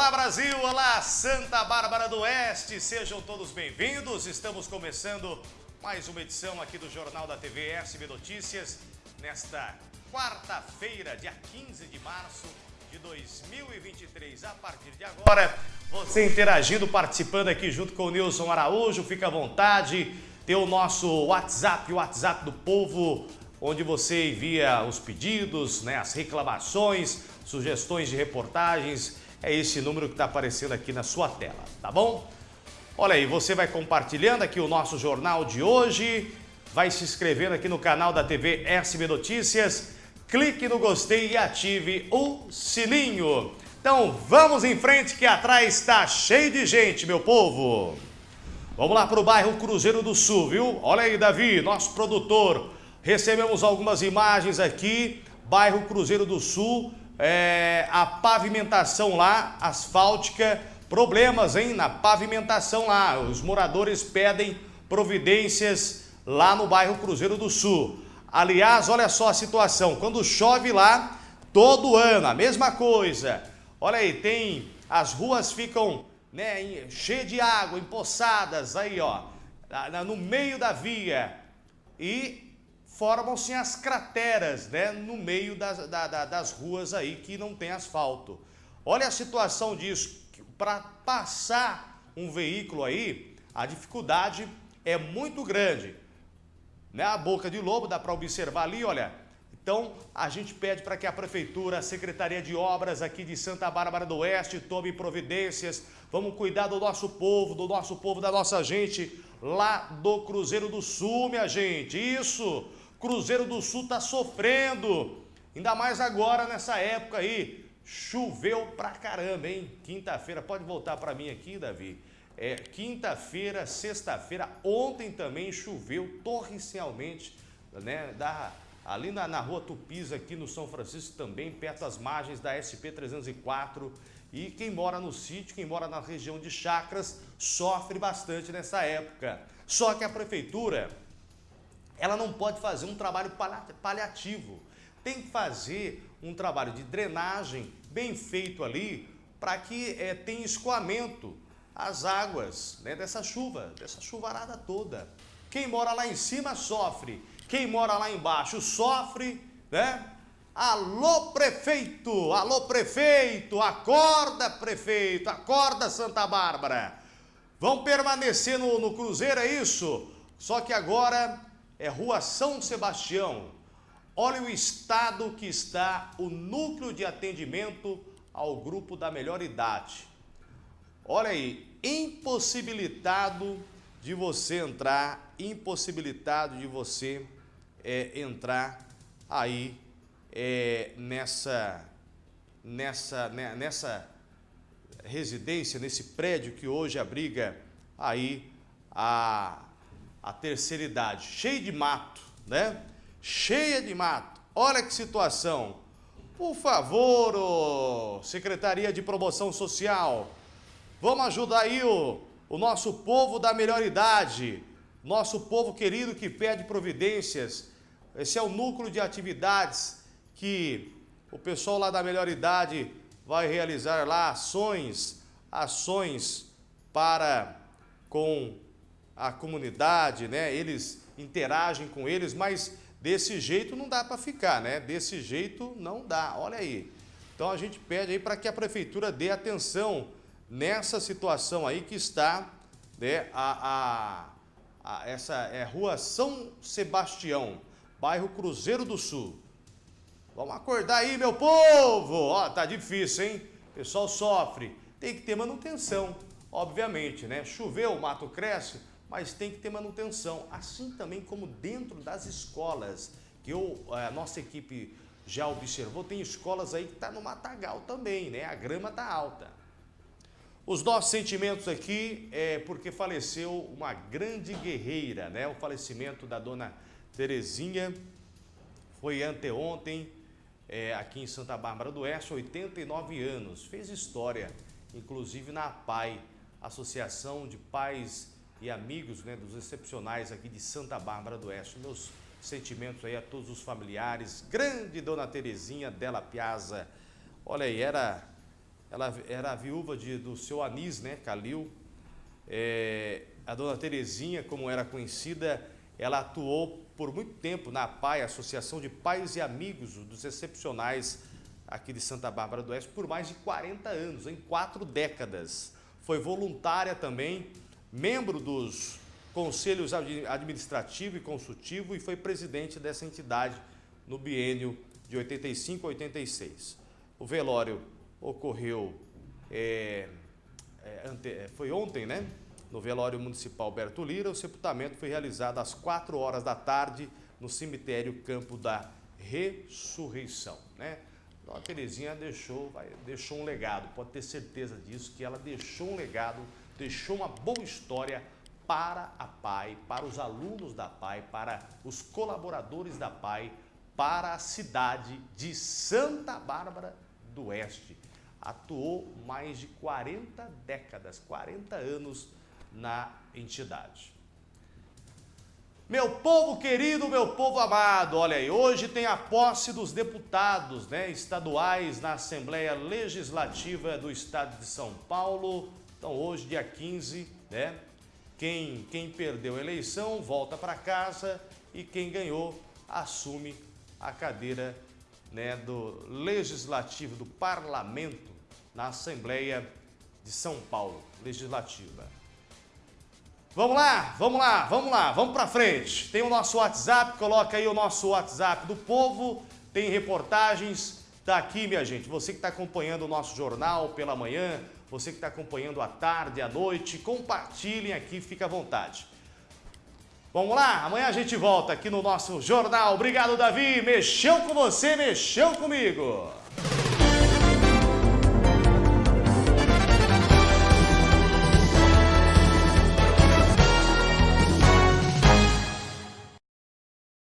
Olá Brasil, olá Santa Bárbara do Oeste, sejam todos bem-vindos. Estamos começando mais uma edição aqui do Jornal da TV SB Notícias nesta quarta-feira, dia 15 de março de 2023. A partir de agora, você interagindo, participando aqui junto com o Nilson Araújo, fica à vontade. Tem o nosso WhatsApp, o WhatsApp do povo, onde você envia os pedidos, né, as reclamações, sugestões de reportagens. É esse número que está aparecendo aqui na sua tela, tá bom? Olha aí, você vai compartilhando aqui o nosso jornal de hoje, vai se inscrevendo aqui no canal da TV SB Notícias, clique no gostei e ative o sininho. Então vamos em frente que atrás está cheio de gente, meu povo. Vamos lá para o bairro Cruzeiro do Sul, viu? Olha aí, Davi, nosso produtor. Recebemos algumas imagens aqui, bairro Cruzeiro do Sul, é, a pavimentação lá, asfáltica, problemas, hein, na pavimentação lá. Os moradores pedem providências lá no bairro Cruzeiro do Sul. Aliás, olha só a situação, quando chove lá, todo ano, a mesma coisa. Olha aí, tem, as ruas ficam né, cheio de água, empoçadas aí, ó, no meio da via e formam-se as crateras, né, no meio das, da, da, das ruas aí que não tem asfalto. Olha a situação disso, para passar um veículo aí, a dificuldade é muito grande. Né, a boca de lobo dá para observar ali, olha, então, a gente pede para que a Prefeitura, a Secretaria de Obras aqui de Santa Bárbara do Oeste tome providências. Vamos cuidar do nosso povo, do nosso povo, da nossa gente lá do Cruzeiro do Sul, minha gente. Isso! Cruzeiro do Sul está sofrendo. Ainda mais agora, nessa época aí. Choveu pra caramba, hein? Quinta-feira, pode voltar para mim aqui, Davi. É, Quinta-feira, sexta-feira, ontem também choveu torrencialmente, né? Da ali na, na rua Tupis, aqui no São Francisco também, perto das margens da SP-304. E quem mora no sítio, quem mora na região de Chacras, sofre bastante nessa época. Só que a prefeitura, ela não pode fazer um trabalho paliativo. Tem que fazer um trabalho de drenagem bem feito ali, para que é, tenha escoamento as águas né, dessa chuva, dessa chuvarada toda. Quem mora lá em cima sofre quem mora lá embaixo sofre, né? Alô, prefeito! Alô, prefeito! Acorda, prefeito! Acorda, Santa Bárbara! Vão permanecer no, no Cruzeiro, é isso? Só que agora é Rua São Sebastião. Olha o estado que está o núcleo de atendimento ao grupo da melhor idade. Olha aí, impossibilitado de você entrar, impossibilitado de você é, entrar aí é, nessa, nessa, né, nessa residência, nesse prédio que hoje abriga aí a, a terceira idade, cheio de mato, né? Cheia de mato. Olha que situação. Por favor, oh, Secretaria de Promoção Social, vamos ajudar aí o, o nosso povo da melhor idade, nosso povo querido que pede providências esse é o núcleo de atividades que o pessoal lá da Melhor Idade vai realizar lá ações, ações para com a comunidade, né? Eles interagem com eles, mas desse jeito não dá para ficar, né? Desse jeito não dá. Olha aí. Então a gente pede aí para que a prefeitura dê atenção nessa situação aí que está, né, a, a, a essa é Rua São Sebastião bairro Cruzeiro do Sul. Vamos acordar aí, meu povo! Ó, tá difícil, hein? O pessoal sofre. Tem que ter manutenção, obviamente, né? Choveu, o mato cresce, mas tem que ter manutenção. Assim também como dentro das escolas, que eu, a nossa equipe já observou, tem escolas aí que tá no matagal também, né? A grama tá alta. Os nossos sentimentos aqui é porque faleceu uma grande guerreira, né? O falecimento da dona Terezinha foi anteontem é, aqui em Santa Bárbara do Oeste, 89 anos. Fez história, inclusive na APAI, Associação de Pais e Amigos né, dos Excepcionais aqui de Santa Bárbara do Oeste. Meus sentimentos aí a todos os familiares. Grande Dona Terezinha Della Piazza. Olha aí, era ela era a viúva de, do seu Anis, né, Calil. É, a dona Terezinha, como era conhecida, ela atuou por muito tempo na PAI, Associação de Pais e Amigos dos Excepcionais aqui de Santa Bárbara do Oeste, por mais de 40 anos, em quatro décadas. Foi voluntária também, membro dos conselhos administrativo e consultivo e foi presidente dessa entidade no biênio de 85 a 86. O velório ocorreu, é, é, ante, é, foi ontem, né? No velório municipal Berto Lira, o sepultamento foi realizado às 4 horas da tarde no cemitério Campo da Ressurreição, né? Então a Terezinha deixou, vai, deixou um legado, pode ter certeza disso, que ela deixou um legado, deixou uma boa história para a PAI, para os alunos da PAI, para os colaboradores da PAI, para a cidade de Santa Bárbara do Oeste. Atuou mais de 40 décadas, 40 anos na entidade. Meu povo querido, meu povo amado, olha aí, hoje tem a posse dos deputados né, estaduais na Assembleia Legislativa do Estado de São Paulo. Então hoje, dia 15, né, quem, quem perdeu a eleição volta para casa e quem ganhou assume a cadeira né, do Legislativo, do Parlamento, na Assembleia de São Paulo, Legislativa. Vamos lá, vamos lá, vamos lá, vamos para frente. Tem o nosso WhatsApp, coloca aí o nosso WhatsApp do povo, tem reportagens, tá aqui, minha gente. Você que está acompanhando o nosso jornal pela manhã, você que está acompanhando à tarde, à noite, compartilhem aqui, fica à vontade. Vamos lá, amanhã a gente volta aqui no nosso jornal. Obrigado, Davi. Mexeu com você, mexeu comigo.